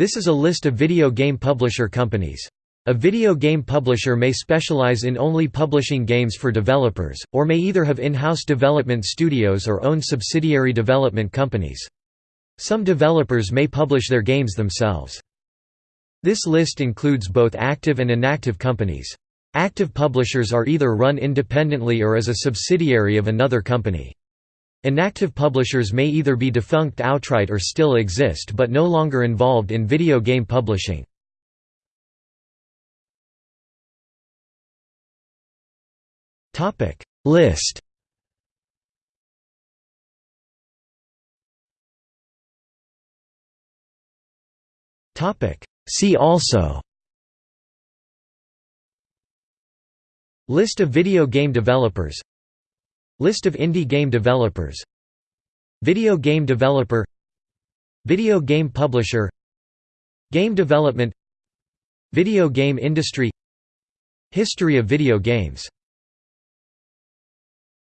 This is a list of video game publisher companies. A video game publisher may specialize in only publishing games for developers, or may either have in-house development studios or own subsidiary development companies. Some developers may publish their games themselves. This list includes both active and inactive companies. Active publishers are either run independently or as a subsidiary of another company. Inactive publishers may either be defunct outright or still exist but no longer involved in video game publishing. List. See also. List of video game developers List of indie game developers. Video game developer. Video game publisher. Game development. Video game industry. History of video games